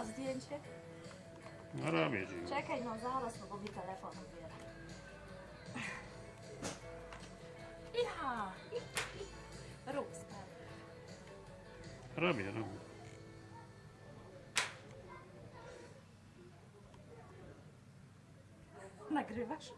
A zdjęcie? No robię ci. Czekaj, no zaraz, no bo mi telefon odbiera. Ja! Rób sprawę. Robię, robię. Nagrywasz?